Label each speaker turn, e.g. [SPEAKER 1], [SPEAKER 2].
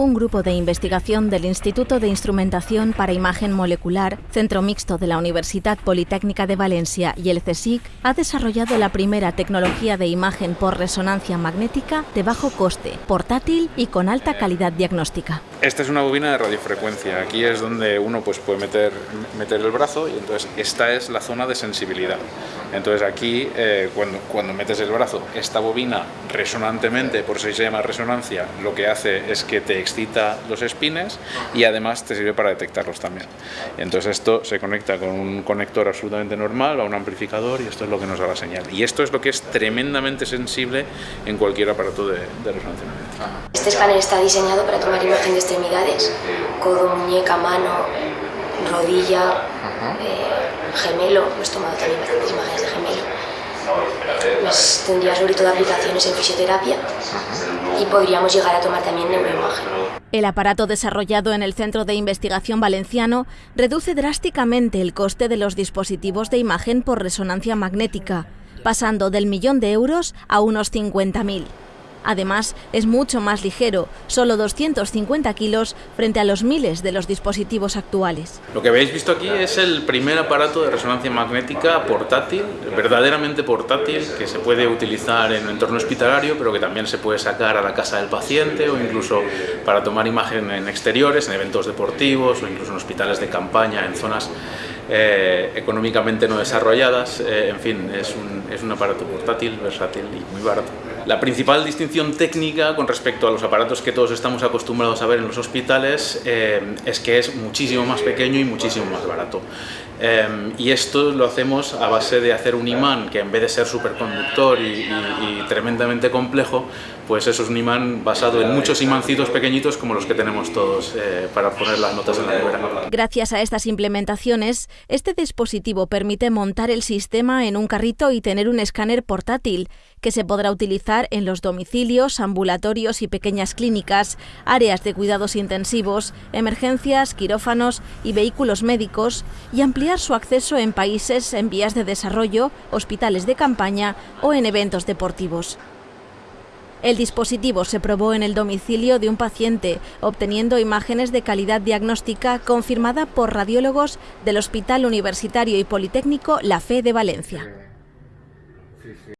[SPEAKER 1] un grupo de investigación del Instituto de Instrumentación para Imagen Molecular, Centro Mixto de la Universidad Politécnica de Valencia y el CSIC, ha desarrollado la primera tecnología de imagen por resonancia magnética de bajo coste, portátil y con alta calidad diagnóstica.
[SPEAKER 2] Esta es una bobina de radiofrecuencia. Aquí es donde uno pues, puede meter, meter el brazo y entonces esta es la zona de sensibilidad. Entonces aquí, eh, cuando, cuando metes el brazo, esta bobina resonantemente, por eso se llama resonancia, lo que hace es que te excita los espines y además te sirve para detectarlos también. Entonces esto se conecta con un conector absolutamente normal a un amplificador y esto es lo que nos da la señal. Y esto es lo que es tremendamente sensible en cualquier aparato de, resonancia magnética.
[SPEAKER 3] Este escáner está diseñado para tomar imagen de extremidades, codo, muñeca, mano, rodilla, eh, gemelo, hemos tomado también bastantes imágenes de gemelo pues tendría sobre todo aplicaciones en fisioterapia y podríamos llegar a tomar también neuroimagen.
[SPEAKER 1] El aparato desarrollado en el Centro de Investigación Valenciano reduce drásticamente el coste de los dispositivos de imagen por resonancia magnética, pasando del millón de euros a unos 50.000. Además, es mucho más ligero, solo 250 kilos frente a los miles de los dispositivos actuales.
[SPEAKER 2] Lo que habéis visto aquí es el primer aparato de resonancia magnética portátil, verdaderamente portátil, que se puede utilizar en un entorno hospitalario, pero que también se puede sacar a la casa del paciente o incluso para tomar imagen en exteriores, en eventos deportivos o incluso en hospitales de campaña, en zonas eh, económicamente no desarrolladas. Eh, en fin, es un, es un aparato portátil, versátil y muy barato. La principal distinción técnica con respecto a los aparatos que todos estamos acostumbrados a ver en los hospitales eh, es que es muchísimo más pequeño y muchísimo más barato. Y esto lo hacemos a base de hacer un imán que en vez de ser superconductor y, tremendamente complejo, pues eso es un imán basado en muchos imancitos pequeñitos como los que tenemos todos eh, para poner las notas en la nevera.
[SPEAKER 1] Gracias a estas implementaciones, este dispositivo permite montar el sistema en un carrito y tener un escáner portátil que se podrá utilizar en los domicilios, ambulatorios y pequeñas clínicas, áreas de cuidados intensivos, emergencias, quirófanos y vehículos médicos y ampliar su acceso en países en vías de desarrollo, hospitales de campaña o en eventos deportivos. El dispositivo se probó en el domicilio de un paciente, obteniendo imágenes de calidad diagnóstica confirmada por radiólogos del Hospital Universitario y Politécnico La Fe de Valencia.